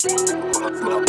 Up, pull up,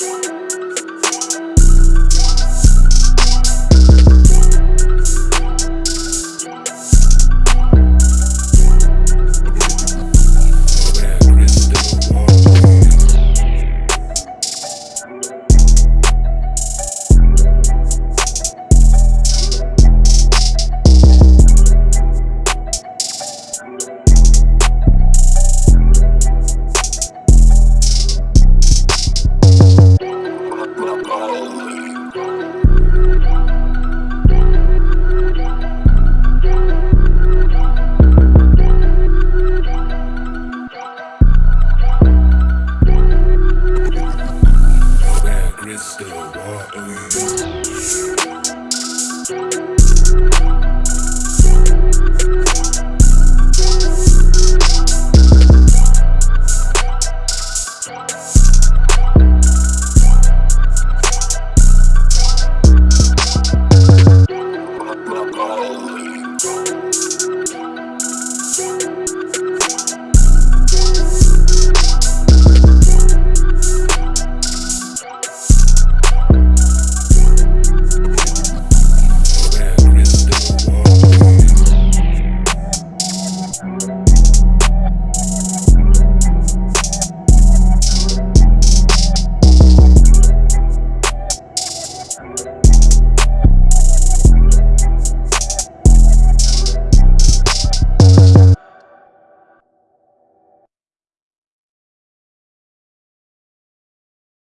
Sing it's still water.